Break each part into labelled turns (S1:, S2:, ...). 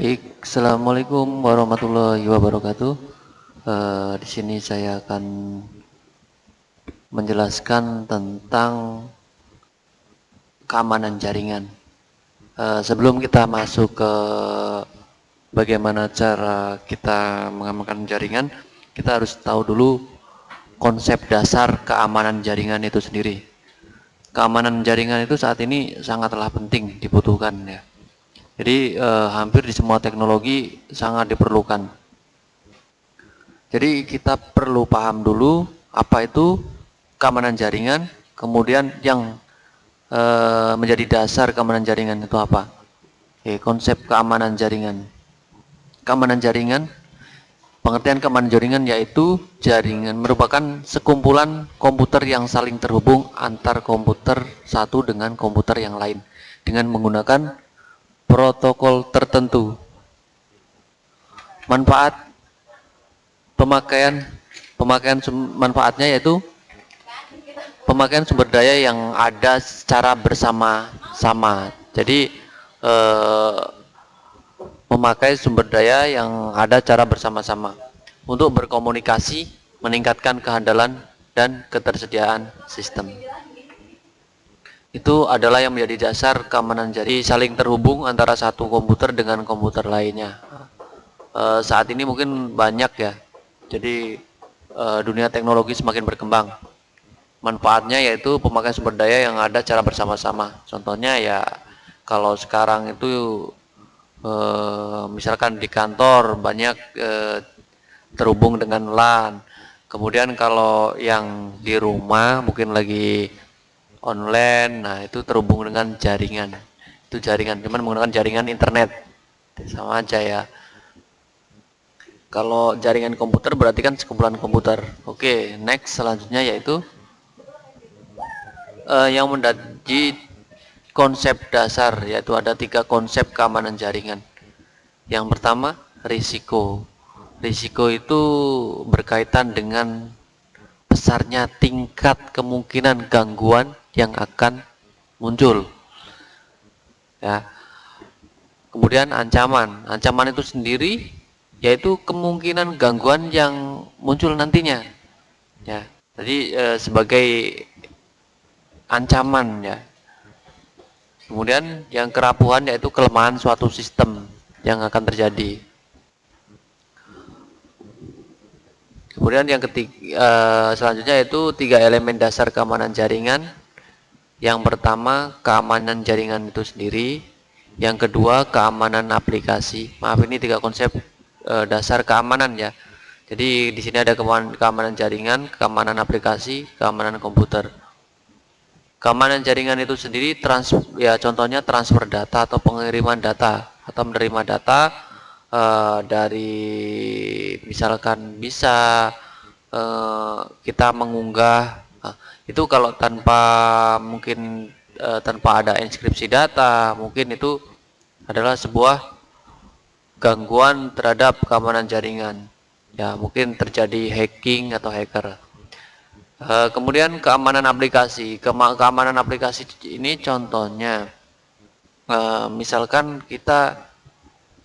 S1: Baik, assalamualaikum warahmatullahi wabarakatuh. Uh, di sini saya akan menjelaskan tentang keamanan jaringan. Uh, sebelum kita masuk ke bagaimana cara kita mengamankan jaringan, kita harus tahu dulu konsep dasar keamanan jaringan itu sendiri. Keamanan jaringan itu saat ini sangatlah penting dibutuhkan ya. Jadi eh, hampir di semua teknologi sangat diperlukan. Jadi kita perlu paham dulu apa itu keamanan jaringan, kemudian yang eh, menjadi dasar keamanan jaringan itu apa? Oke, konsep keamanan jaringan. Keamanan jaringan Pengertian keamanan jaringan yaitu jaringan merupakan sekumpulan komputer yang saling terhubung antar komputer satu dengan komputer yang lain dengan menggunakan protokol tertentu. Manfaat pemakaian pemakaian manfaatnya yaitu pemakaian sumber daya yang ada secara bersama-sama. Jadi eh, memakai sumber daya yang ada cara bersama-sama untuk berkomunikasi, meningkatkan kehandalan dan ketersediaan sistem. Itu adalah yang menjadi dasar keamanan jadi saling terhubung antara satu komputer dengan komputer lainnya. E, saat ini mungkin banyak ya, jadi e, dunia teknologi semakin berkembang. Manfaatnya yaitu pemakaian sumber daya yang ada cara bersama-sama. Contohnya ya kalau sekarang itu Eh, misalkan di kantor banyak eh, terhubung dengan LAN kemudian kalau yang di rumah mungkin lagi online nah itu terhubung dengan jaringan. Itu jaringan cuman menggunakan jaringan internet. Sama aja ya. Kalau jaringan komputer berarti kan sekumpulan komputer. Oke next selanjutnya yaitu uh, yang menjadi konsep dasar yaitu ada tiga konsep keamanan jaringan. Yang pertama risiko. Risiko itu berkaitan dengan besarnya tingkat kemungkinan gangguan yang akan muncul. Ya. Kemudian ancaman. Ancaman itu sendiri yaitu kemungkinan gangguan yang muncul nantinya. Ya. Jadi e, sebagai ancaman ya. Kemudian yang kerapuhan yaitu kelemahan suatu sistem yang akan terjadi. Kemudian yang ketiga uh, selanjutnya yaitu tiga elemen dasar keamanan jaringan. Yang pertama keamanan jaringan itu sendiri, yang kedua keamanan aplikasi. Maaf ini tiga konsep uh, dasar keamanan ya. Jadi di sini ada keamanan, jaringan, keamanan aplikasi, keamanan komputer. Keamanan jaringan itu sendiri trans ya contohnya transfer data atau pengiriman data atau menerima data uh, dari misalkan bisa uh, kita mengunggah uh, itu kalau tanpa mungkin uh, tanpa ada inskripsi data mungkin itu adalah sebuah gangguan terhadap keamanan jaringan. Ya mungkin terjadi hacking atau hacker. Eh, kemudian keamanan aplikasi. keamanan aplikasi ini contohnya, uh, misalkan kita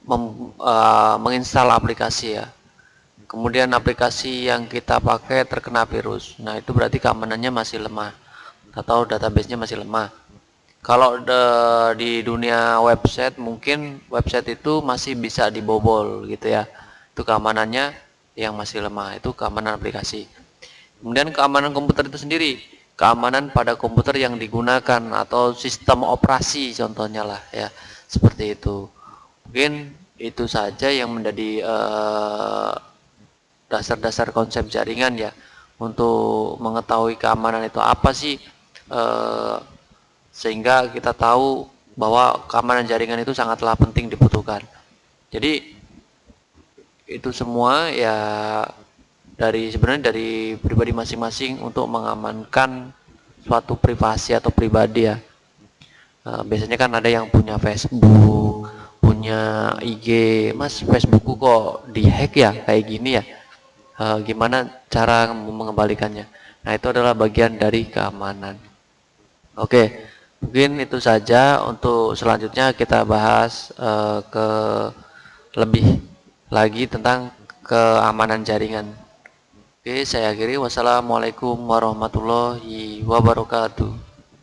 S1: uh, menginstal aplikasi ya, kemudian aplikasi yang kita pakai terkena virus. Nah itu berarti keamanannya masih lemah atau databasenya masih lemah. Kalau de, di dunia website mungkin website itu masih bisa dibobol gitu ya. Itu keamanannya yang masih lemah. Itu keamanan aplikasi. Kemudian keamanan komputer itu sendiri, keamanan pada komputer yang digunakan atau sistem operasi contohnya lah ya, seperti itu. Mungkin itu saja yang menjadi eh, dasar-dasar konsep jaringan ya untuk mengetahui keamanan itu apa sih uh, sehingga kita tahu bahwa keamanan jaringan itu sangatlah penting dibutuhkan. Jadi itu semua ya dari sebenarnya dari pribadi masing-masing untuk mengamankan suatu privasi atau pribadi ya uh, biasanya kan ada yang punya Facebook punya IG mas Facebookku kok dihack ya kayak gini ya uh, gimana cara mengembalikannya nah itu adalah bagian dari keamanan oke mungkin itu saja untuk selanjutnya kita bahas uh, ke lebih lagi tentang keamanan jaringan. Oke, saya akhiri. Wassalamualaikum warahmatullahi wabarakatuh.